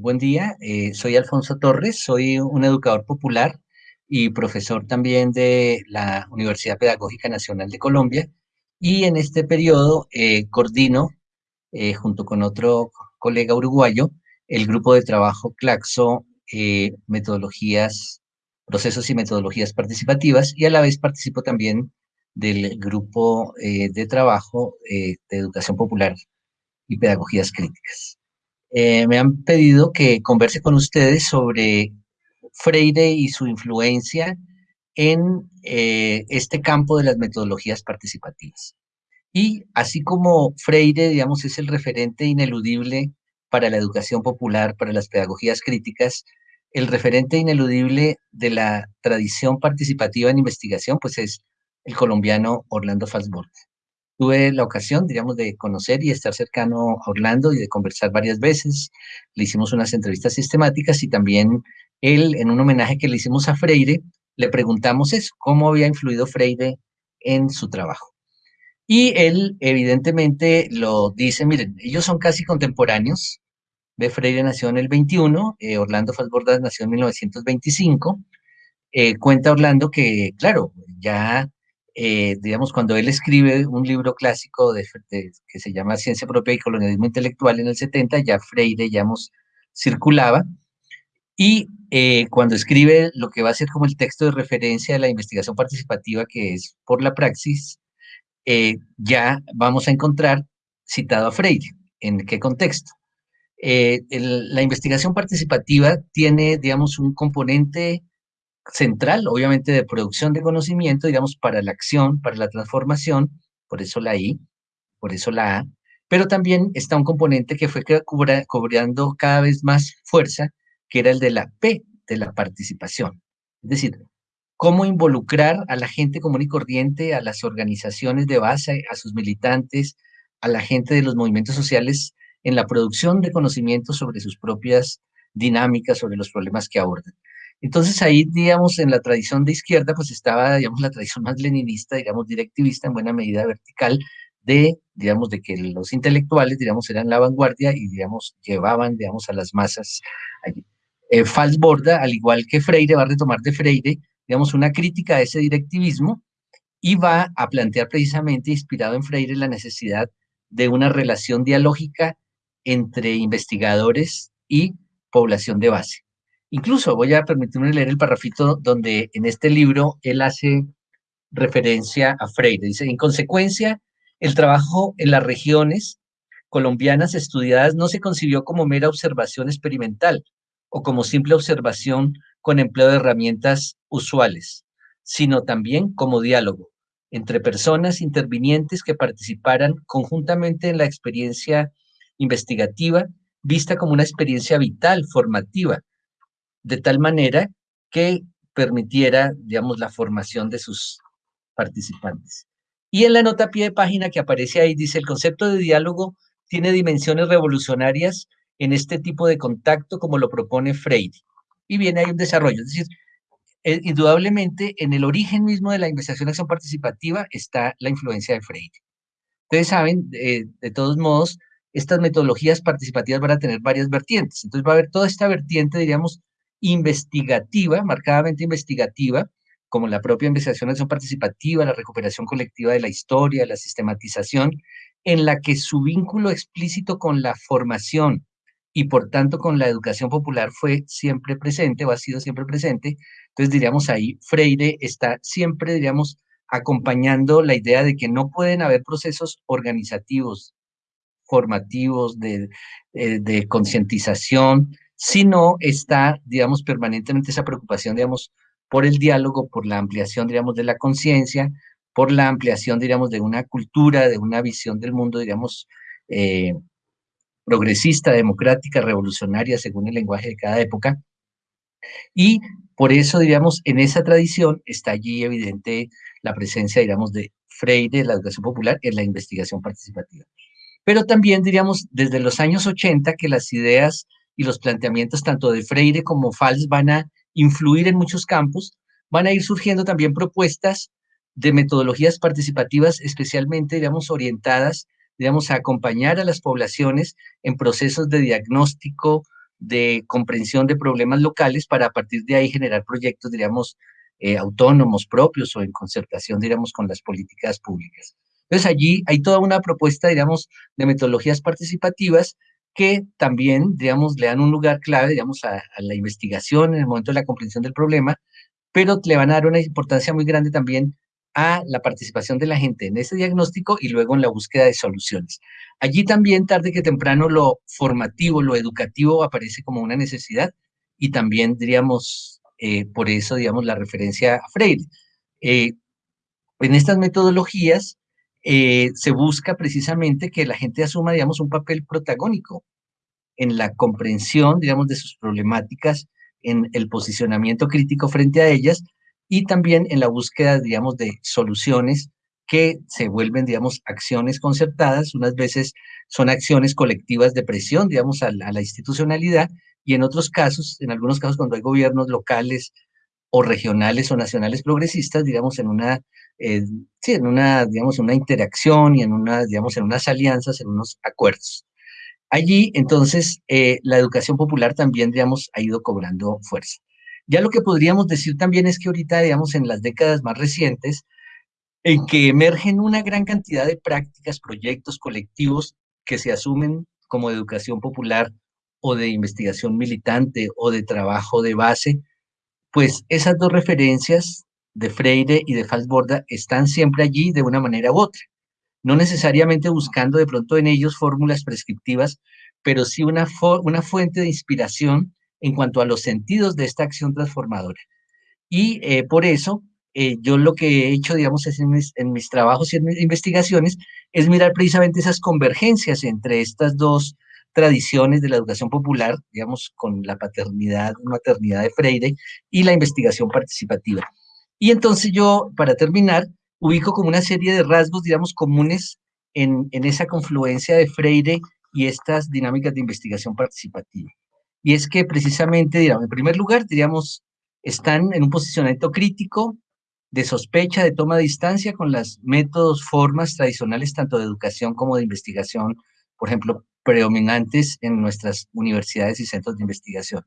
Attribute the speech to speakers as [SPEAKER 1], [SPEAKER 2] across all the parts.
[SPEAKER 1] buen día. Eh, soy Alfonso Torres, soy un educador popular y profesor también de la Universidad Pedagógica Nacional de Colombia. Y en este periodo eh, coordino, eh, junto con otro colega uruguayo, el grupo de trabajo CLACSO, metodologías, procesos y metodologías participativas, y a la vez participo también del grupo de trabajo de educación popular y pedagogías críticas. Eh, me han pedido que converse con ustedes sobre Freire y su influencia en eh, este campo de las metodologías participativas. Y así como Freire, digamos, es el referente ineludible para la educación popular, para las pedagogías críticas, el referente ineludible de la tradición participativa en investigación, pues es el colombiano Orlando Falsborg tuve la ocasión, digamos, de conocer y estar cercano a Orlando y de conversar varias veces. Le hicimos unas entrevistas sistemáticas y también él, en un homenaje que le hicimos a Freire, le preguntamos eso, cómo había influido Freire en su trabajo. Y él, evidentemente, lo dice, miren, ellos son casi contemporáneos. De Freire nació en el 21, eh, Orlando Falbordas nació en 1925. Eh, cuenta Orlando que, claro, ya eh, digamos, cuando él escribe un libro clásico de, que se llama Ciencia Propia y Colonialismo Intelectual en el 70, ya Freire, digamos, circulaba, y eh, cuando escribe lo que va a ser como el texto de referencia de la investigación participativa, que es por la praxis, eh, ya vamos a encontrar citado a Freire. ¿En qué contexto? la investigación participativa tiene, digamos, un componente central, obviamente, de producción de conocimiento, digamos, para la acción, para la transformación, por eso la I, por eso la A, pero también está un componente que fue cobrando cada vez más fuerza, que era el de la P, de la participación. Es decir, cómo involucrar a la gente común y corriente, a las organizaciones de base, a sus militantes, a la gente de los movimientos sociales en la producción de conocimiento sobre sus propias dinámicas, sobre los problemas que abordan. Entonces ahí, digamos, en la tradición de izquierda, pues estaba, digamos, la tradición más leninista, digamos, directivista, en buena medida vertical, de, digamos, de que los intelectuales, digamos, eran la vanguardia y, digamos, llevaban, digamos, a las masas allí. Eh, Falsborda, al igual que Freire, va a retomar de Freire, digamos, una crítica a ese directivismo y va a plantear precisamente, inspirado en Freire, la necesidad de una relación dialógica entre investigadores y población de base. Incluso voy a permitirme leer el parrafito donde en este libro él hace referencia a Freire. Dice, en consecuencia, el trabajo en las regiones colombianas estudiadas no se concibió como mera observación experimental o como simple observación con empleo de herramientas usuales, sino también como diálogo entre personas intervinientes que participaran conjuntamente en la experiencia investigativa, vista como una experiencia vital, formativa, de tal manera que permitiera, digamos, la formación de sus participantes. Y en la nota a pie de página que aparece ahí dice, el concepto de diálogo tiene dimensiones revolucionarias en este tipo de contacto como lo propone Freire. Y viene ahí un desarrollo, es decir, eh, indudablemente en el origen mismo de la investigación acción participativa está la influencia de Freire. Ustedes saben, eh, de todos modos, estas metodologías participativas van a tener varias vertientes. Entonces va a haber toda esta vertiente, diríamos, investigativa, marcadamente investigativa, como la propia investigación participativa, la recuperación colectiva de la historia, la sistematización, en la que su vínculo explícito con la formación y por tanto con la educación popular fue siempre presente o ha sido siempre presente. Entonces diríamos ahí, Freire está siempre, diríamos, acompañando la idea de que no pueden haber procesos organizativos, formativos, de, eh, de concientización, sino está, digamos, permanentemente esa preocupación, digamos, por el diálogo, por la ampliación, digamos, de la conciencia, por la ampliación, digamos, de una cultura, de una visión del mundo, digamos, eh, progresista, democrática, revolucionaria, según el lenguaje de cada época. Y por eso, digamos, en esa tradición está allí evidente la presencia, digamos, de Freire, la educación popular, en la investigación participativa. Pero también, diríamos, desde los años 80 que las ideas y los planteamientos tanto de Freire como Fals van a influir en muchos campos, van a ir surgiendo también propuestas de metodologías participativas especialmente, digamos, orientadas, digamos, a acompañar a las poblaciones en procesos de diagnóstico, de comprensión de problemas locales para a partir de ahí generar proyectos, diríamos, eh, autónomos propios o en concertación, diríamos, con las políticas públicas. Entonces allí hay toda una propuesta, digamos, de metodologías participativas que también, digamos, le dan un lugar clave, digamos, a, la investigación en el momento de la comprensión del problema, pero le van a dar una importancia muy grande también a la participación de la gente en ese diagnóstico y luego en la búsqueda de soluciones. Allí también, tarde que temprano, lo formativo, lo educativo aparece como una necesidad y también, diríamos, eh, por eso, digamos, la referencia a Freire. Eh, en estas metodologías eh, se busca precisamente que la gente asuma, digamos, un papel protagónico en la comprensión, digamos, de sus problemáticas, en el posicionamiento crítico frente a ellas y también en la búsqueda, digamos, de soluciones que se vuelven, digamos, acciones concertadas, unas veces son acciones colectivas de presión, digamos, a la, institucionalidad, y en otros casos, en algunos casos cuando hay gobiernos locales o regionales o nacionales progresistas, digamos, en una, eh, sí, en una, digamos, una interacción y en una, digamos, en unas alianzas, en unos acuerdos. Allí, entonces, eh, la educación popular también, digamos, ha ido cobrando fuerza. Ya lo que podríamos decir también es que ahorita, digamos, en las décadas más recientes, en que emergen una gran cantidad de prácticas, proyectos colectivos que se asumen como educación popular o de investigación militante o de trabajo de base, pues esas dos referencias de Freire y de Falsborda están siempre allí de una manera u otra. No necesariamente buscando de pronto en ellos fórmulas prescriptivas, pero sí una, fuente de inspiración en cuanto a los sentidos de esta acción transformadora. Y eh, por eso eh, yo lo que he hecho, digamos, es en mis, trabajos y en mis investigaciones, es mirar precisamente esas convergencias entre estas dos tradiciones de la educación popular, digamos, con la paternidad, maternidad de Freire y la investigación participativa. Y entonces yo, para terminar, ubico como una serie de rasgos, digamos, comunes en, en esa confluencia de Freire y estas dinámicas de investigación participativa y es que precisamente, digamos, en primer lugar, diríamos, están en un posicionamiento crítico de sospecha, de toma de distancia con las métodos, formas tradicionales, tanto de educación como de investigación, por ejemplo, predominantes en nuestras universidades y centros de investigación.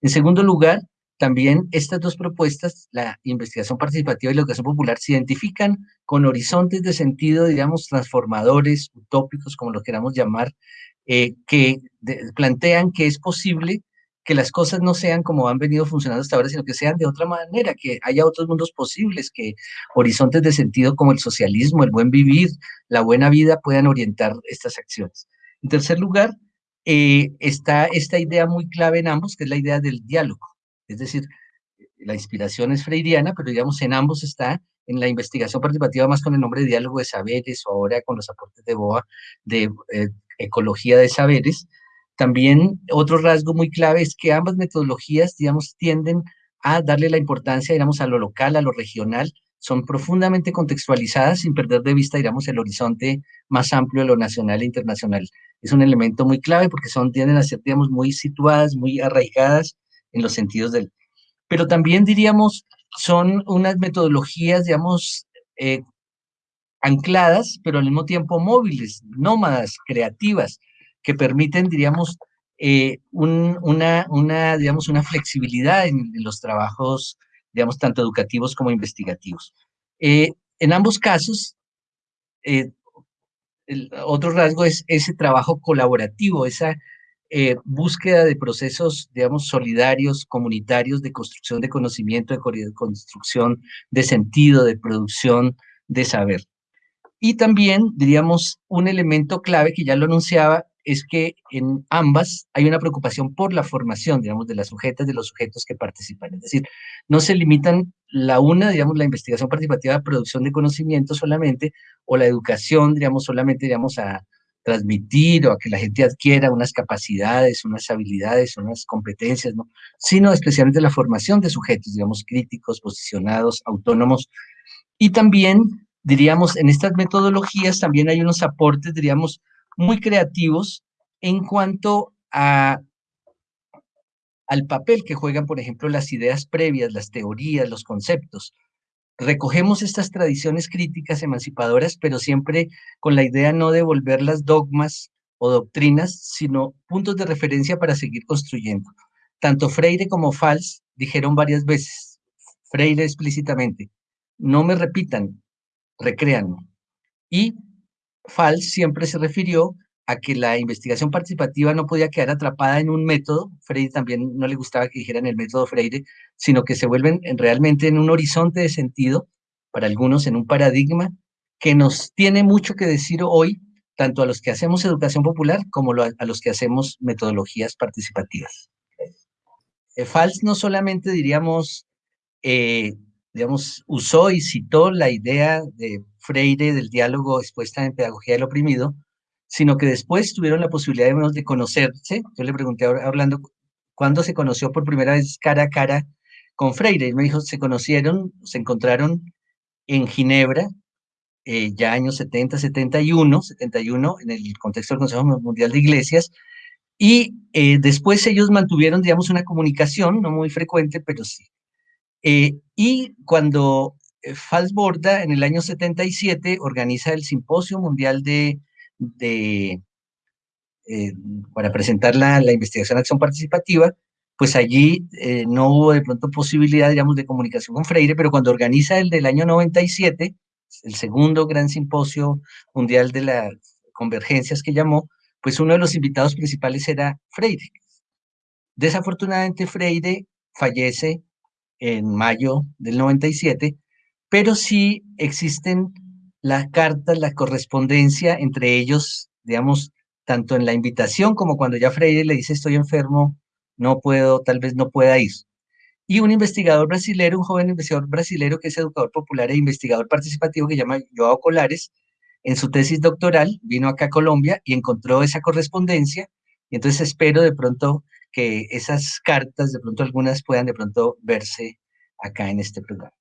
[SPEAKER 1] En segundo lugar, también estas dos propuestas, la investigación participativa y la educación popular, se identifican con horizontes de sentido, digamos, transformadores, utópicos, como lo queramos llamar, eh, que plantean que es posible que las cosas no sean como han venido funcionando hasta ahora, sino que sean de otra manera, que haya otros mundos posibles, que horizontes de sentido como el socialismo, el buen vivir, la buena vida puedan orientar estas acciones. En tercer lugar, eh, está esta idea muy clave en ambos, que es la idea del diálogo. Es decir, la inspiración es freiriana, pero digamos en ambos está en la investigación participativa más con el nombre de diálogo de saberes o ahora con los aportes de BOA de eh, ecología de saberes. También otro rasgo muy clave es que ambas metodologías, digamos, tienden a darle la importancia, digamos, a lo local, a lo regional, son profundamente contextualizadas sin perder de vista, digamos, el horizonte más amplio de lo nacional e internacional. Es un elemento muy clave porque son, tienden a ser, digamos, muy situadas, muy arraigadas en los sentidos del... Pero también, diríamos, son unas metodologías, digamos, eh, ancladas, pero al mismo tiempo móviles, nómadas, creativas, que permiten, diríamos, eh, una, digamos, una flexibilidad en, los trabajos, digamos, tanto educativos como investigativos. Eh, en ambos casos, eh, el otro rasgo es ese trabajo colaborativo, esa búsqueda de procesos, digamos, solidarios, comunitarios, de construcción de conocimiento, de construcción de sentido, de producción de saber. Y también, diríamos, un elemento clave que ya lo anunciaba, es que en ambas hay una preocupación por la formación, digamos, de las sujetas, de los sujetos que participan. Es decir, no se limitan la una, digamos, la investigación participativa a producción de conocimiento solamente, o la educación, digamos, solamente, digamos, a transmitir o a que la gente adquiera unas capacidades, unas habilidades, unas competencias, ¿no? Sino especialmente la formación de sujetos, digamos, críticos, posicionados, autónomos, y también diríamos, en estas metodologías también hay unos aportes, diríamos, muy creativos en cuanto a, al papel que juegan, por ejemplo, las ideas previas, las teorías, los conceptos. Recogemos estas tradiciones críticas emancipadoras, pero siempre con la idea no de volverlas dogmas o doctrinas, sino puntos de referencia para seguir construyendo. Tanto Freire como Fals dijeron varias veces, Freire explícitamente, no me repitan, recréanme. Y Fals siempre se refirió a que la investigación participativa no podía quedar atrapada en un método, Freire también no le gustaba que dijeran el método Freire, sino que se vuelven realmente en un horizonte de sentido, para algunos en un paradigma, que nos tiene mucho que decir hoy, tanto a los que hacemos educación popular como a los que hacemos metodologías participativas. Eh, Fals no solamente, diríamos, eh, digamos, usó y citó la idea de Freire del diálogo expuesta en Pedagogía del Oprimido, sino que después tuvieron la posibilidad de, conocerse. Yo le pregunté a Orlando cuándo se conoció por primera vez cara a cara con Freire. Y me dijo, se conocieron, se encontraron en Ginebra, eh, ya años 70, 71, 71, en el contexto del Consejo Mundial de Iglesias, y eh, después ellos mantuvieron, digamos, una comunicación, no muy frecuente, pero sí. Eh, y cuando Falsborda, en el año 77, organiza el Simposio Mundial de eh, para presentar la, la, investigación acción participativa, pues allí eh, no hubo de pronto posibilidad, digamos, de comunicación con Freire, pero cuando organiza el del año 97, el segundo gran simposio mundial de las convergencias que llamó, pues uno de los invitados principales era Freire. Desafortunadamente Freire fallece en mayo del 97, pero sí existen las cartas, la correspondencia entre ellos, digamos, tanto en la invitación como cuando ya Freire le dice estoy enfermo, no puedo, tal vez no pueda ir. Y un investigador brasilero, un joven investigador brasilero que es educador popular e investigador participativo que se llama Joao Colares, en su tesis doctoral vino acá a Colombia y encontró esa correspondencia. Y entonces espero de pronto que esas cartas, de pronto algunas puedan de pronto verse acá en este programa.